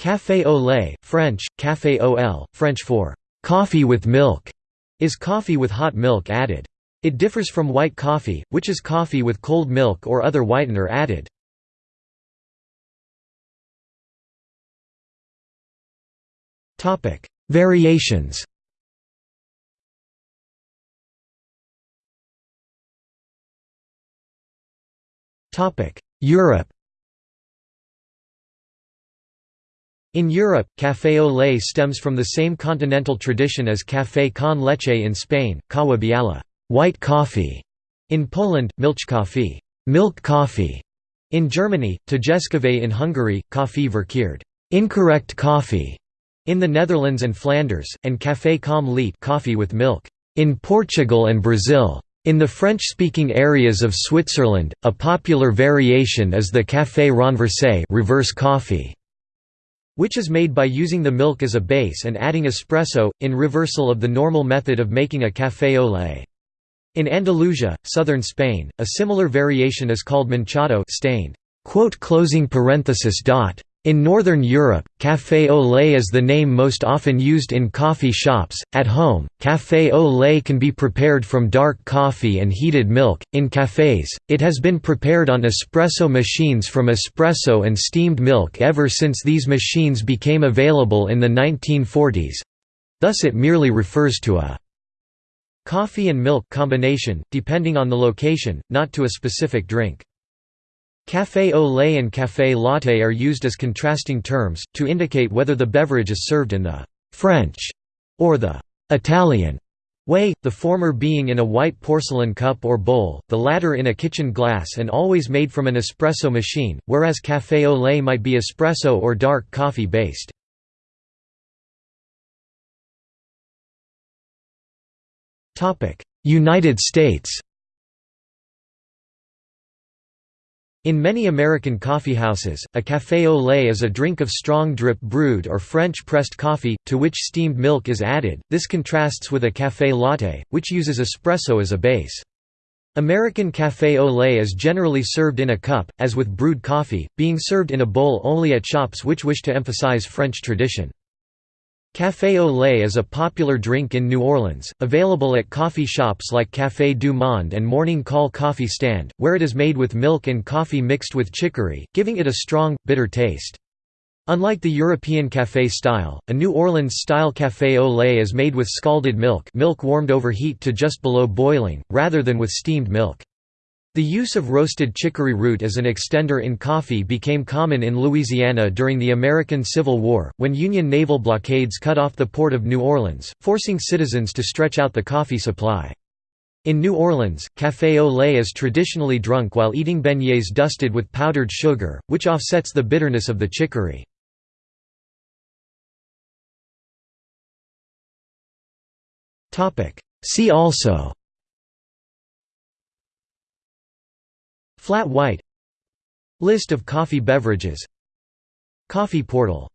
Café au lait, French, café au French for coffee with milk, is coffee with hot milk added. It differs from white coffee, which is coffee with cold milk or other whitener added. Variations Europe In Europe, café au lait stems from the same continental tradition as café con leche in Spain, kawa biala white coffee", in Poland, milchkaffee milk coffee", in Germany, tejeskávé in Hungary, koffie verkeerd incorrect coffee", in the Netherlands and Flanders, and café com leite coffee with milk. In Portugal and Brazil. In the French-speaking areas of Switzerland, a popular variation is the café renversé reverse coffee, which is made by using the milk as a base and adding espresso, in reversal of the normal method of making a café au lait. In Andalusia, southern Spain, a similar variation is called manchado stained. In Northern Europe, café au lait is the name most often used in coffee shops. At home, café au lait can be prepared from dark coffee and heated milk. In cafés, it has been prepared on espresso machines from espresso and steamed milk ever since these machines became available in the 1940s. Thus it merely refers to a coffee and milk combination, depending on the location, not to a specific drink. Café au lait and café latte are used as contrasting terms, to indicate whether the beverage is served in the «French» or the «Italian» way, the former being in a white porcelain cup or bowl, the latter in a kitchen glass and always made from an espresso machine, whereas café au lait might be espresso or dark coffee based. United States In many American coffeehouses, a café au lait is a drink of strong drip brewed or French pressed coffee, to which steamed milk is added. This contrasts with a café latte, which uses espresso as a base. American café au lait is generally served in a cup, as with brewed coffee, being served in a bowl only at shops which wish to emphasize French tradition. Café au lait is a popular drink in New Orleans, available at coffee shops like Café du Monde and Morning Call Coffee Stand, where it is made with milk and coffee mixed with chicory, giving it a strong, bitter taste. Unlike the European café style, a New Orleans-style café au lait is made with scalded milk milk warmed over heat to just below boiling, rather than with steamed milk. The use of roasted chicory root as an extender in coffee became common in Louisiana during the American Civil War, when Union naval blockades cut off the port of New Orleans, forcing citizens to stretch out the coffee supply. In New Orleans, café au lait is traditionally drunk while eating beignets dusted with powdered sugar, which offsets the bitterness of the chicory. See also Flat white. List of coffee beverages. Coffee portal